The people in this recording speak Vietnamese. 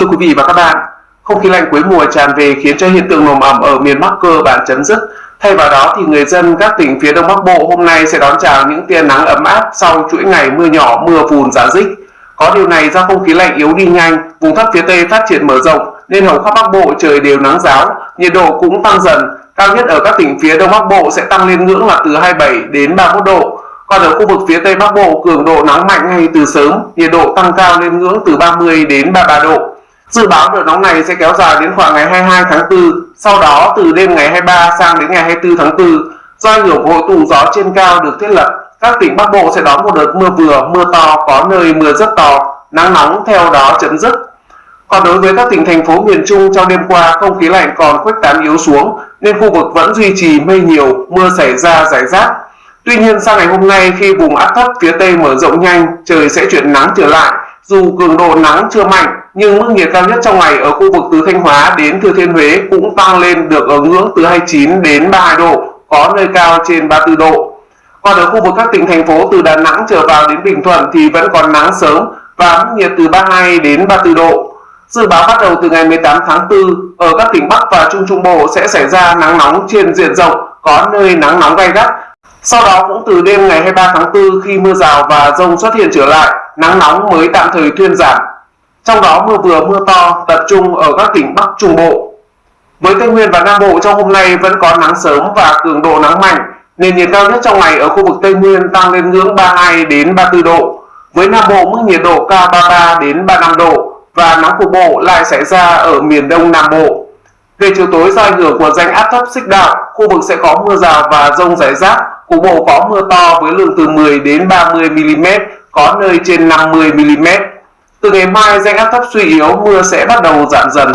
Thưa quý vị và các bạn, không khí lạnh cuối mùa tràn về khiến cho hiện tượng nồm ẩm ở miền Bắc cơ bản chấm dứt. Thay vào đó thì người dân các tỉnh phía Đông Bắc Bộ hôm nay sẽ đón chào những tia nắng ấm áp sau chuỗi ngày mưa nhỏ mưa phùn giá dích. Có điều này do không khí lạnh yếu đi nhanh, vùng thấp phía Tây phát triển mở rộng nên hầu khắp Bắc Bộ trời đều nắng giáo, nhiệt độ cũng tăng dần. Cao nhất ở các tỉnh phía Đông Bắc Bộ sẽ tăng lên ngưỡng là từ 27 đến 31 độ. Còn ở khu vực phía Tây Bắc Bộ cường độ nắng mạnh ngay từ sớm, nhiệt độ tăng cao lên ngưỡng từ 30 đến 33 độ. Dự báo đợt nóng này sẽ kéo dài đến khoảng ngày 22 tháng 4, sau đó từ đêm ngày 23 sang đến ngày 24 tháng 4, do ảnh hưởng của hội tụ gió trên cao được thiết lập, các tỉnh Bắc Bộ sẽ đón một đợt mưa vừa, mưa to, có nơi mưa rất to, nắng nóng theo đó chấm dứt. Còn đối với các tỉnh thành phố miền Trung trong đêm qua không khí lạnh còn khuếch tán yếu xuống nên khu vực vẫn duy trì mây nhiều, mưa xảy ra rải rác. Tuy nhiên sang ngày hôm nay khi vùng áp thấp phía Tây mở rộng nhanh, trời sẽ chuyển nắng trở lại. Dù cường độ nắng chưa mạnh nhưng mức nhiệt cao nhất trong ngày ở khu vực từ Thanh Hóa đến Thừa Thiên Huế cũng tăng lên được ở ngưỡng từ 29 đến 32 độ, có nơi cao trên 34 độ. Còn ở khu vực các tỉnh thành phố từ Đà Nẵng trở vào đến Bình Thuận thì vẫn còn nắng sớm và mức nhiệt từ 32 đến 34 độ. Dự báo bắt đầu từ ngày 18 tháng 4, ở các tỉnh Bắc và Trung Trung Bộ sẽ xảy ra nắng nóng trên diện rộng, có nơi nắng nóng gay gắt. Sau đó cũng từ đêm ngày 23 tháng 4 khi mưa rào và rông xuất hiện trở lại, nắng nóng mới tạm thời thuyên giảm. Trong đó mưa vừa mưa to tập trung ở các tỉnh Bắc Trung Bộ. Với Tây Nguyên và Nam Bộ trong hôm nay vẫn có nắng sớm và cường độ nắng mạnh, nền nhiệt cao nhất trong ngày ở khu vực Tây Nguyên tăng lên ngưỡng 32 đến 34 độ. Với Nam Bộ mức nhiệt độ cao 33 đến 35 độ và nắng cục bộ lại xảy ra ở miền Đông Nam Bộ. Về chiều tối do ảnh hưởng của rãnh áp thấp xích đạo, khu vực sẽ có mưa rào và rông rải rác, cục bộ có mưa to với lượng từ 10 đến 30 mm, có nơi trên 50 mm. Từ ngày mai rãnh áp thấp suy yếu, mưa sẽ bắt đầu giảm dần.